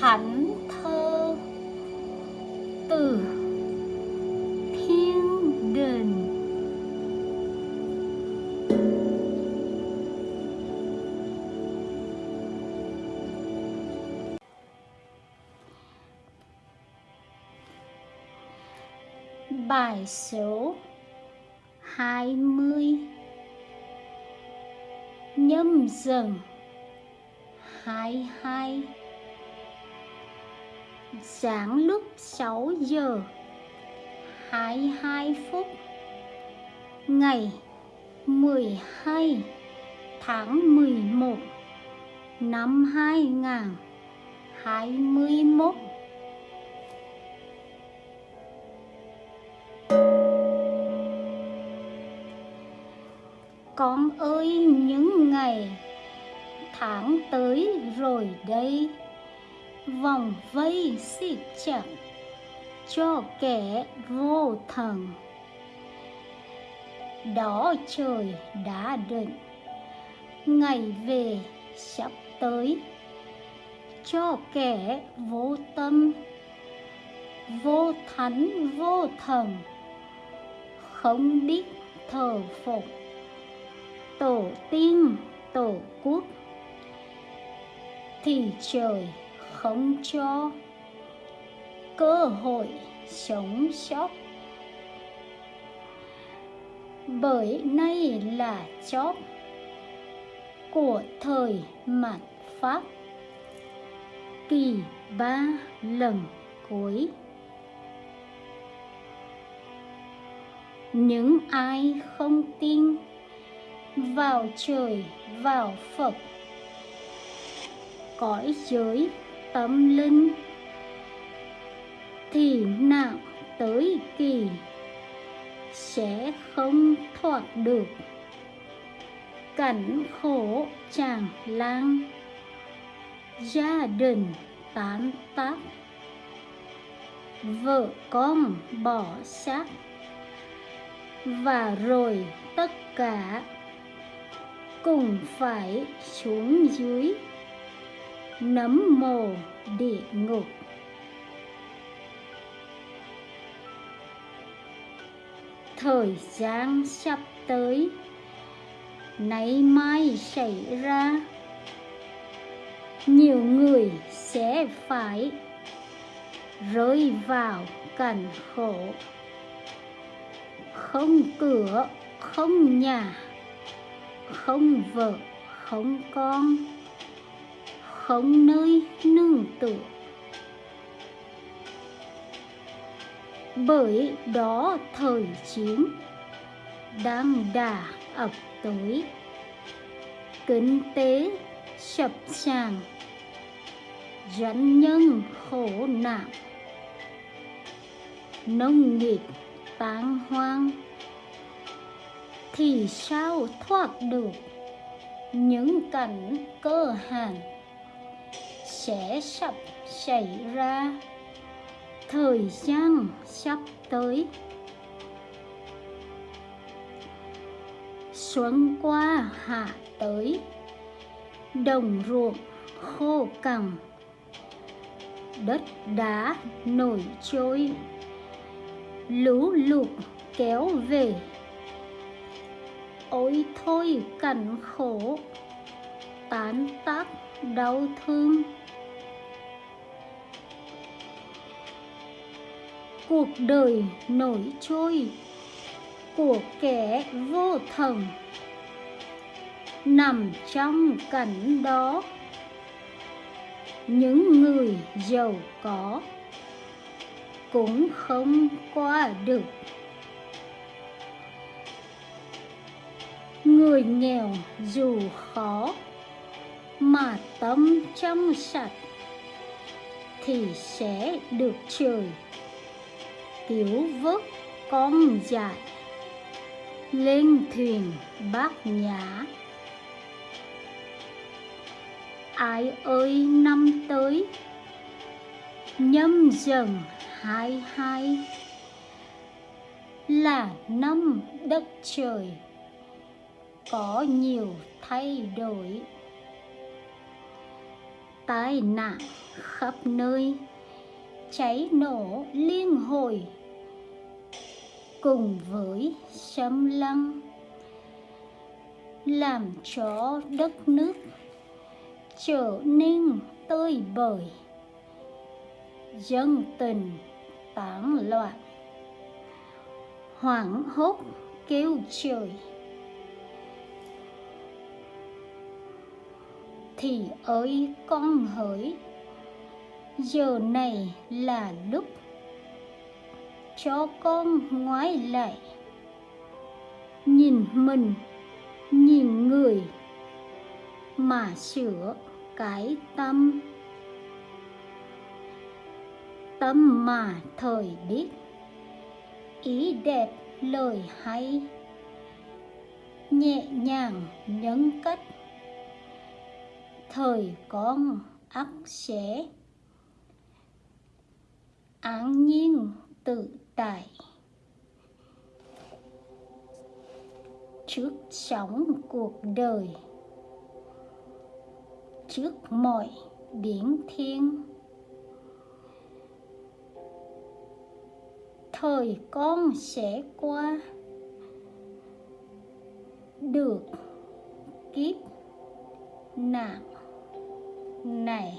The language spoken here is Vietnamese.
thánh thơ từ thiên đình bài số hai mươi. Nhâm dần hai hai sáng lúc 6 giờ 22 phút, ngày 12 tháng 11 năm 2021 Con ơi, những ngày tháng tới rồi đây vòng vây xịt chặt cho kẻ vô thần. Đó trời đã định, ngày về sắp tới. Cho kẻ vô tâm, vô thánh, vô thần, không biết thờ phục tổ tiên, tổ quốc, thì trời không cho cơ hội sống sót. Bởi nay là chót của thời mạt pháp, kỳ ba lần cuối. Những ai không tin vào trời, vào phật, cõi giới tâm linh, thì nặng tới kỳ sẽ không thoát được. Cảnh khổ chàng lang gia đình tán tác, vợ con bỏ xác, và rồi tất cả cùng phải xuống dưới nấm mồ địa ngục. Thời gian sắp tới, nay mai xảy ra. Nhiều người sẽ phải rơi vào cảnh khổ. Không cửa, không nhà, không vợ, không con không nơi nương tựa. Bởi đó thời chiến đang đà ập tới. Kinh tế sập sàng doanh nhân khổ nạn. Nông nghiệp tán hoang, thì sao thoát được những cảnh cơ hàn? Sẽ sắp xảy ra. Thời gian sắp tới. Xuân qua hạ tới. Đồng ruộng khô cằn. Đất đá nổi trôi. Lũ lụt kéo về. Ôi thôi cảnh khổ. Tán tác đau thương. Cuộc đời nổi trôi của kẻ vô thần nằm trong cảnh đó. Những người giàu có cũng không qua được. Người nghèo dù khó mà tâm trong sạch thì sẽ được trời. Cứu vớt con dại, lên thuyền bát nhã. Ai ơi, năm tới, nhâm dần hai hai. Là năm đất trời, có nhiều thay đổi tai nạn khắp nơi, cháy nổ liên hồi cùng với xâm lăng, làm cho đất nước trở nên tơi bời, dân tình tán loạn, hoảng hốt kêu trời. Thì ơi con hỡi, giờ này là lúc cho con ngoái lại. Nhìn mình, nhìn người mà sửa cái tâm. Tâm mà thời biết, ý đẹp lời hay, nhẹ nhàng nhấn cách thời con ắt sẽ. An nhiên tự tại. Trước sóng cuộc đời. Trước mọi biển thiên. Thời con sẽ qua. Được kiếp nạn này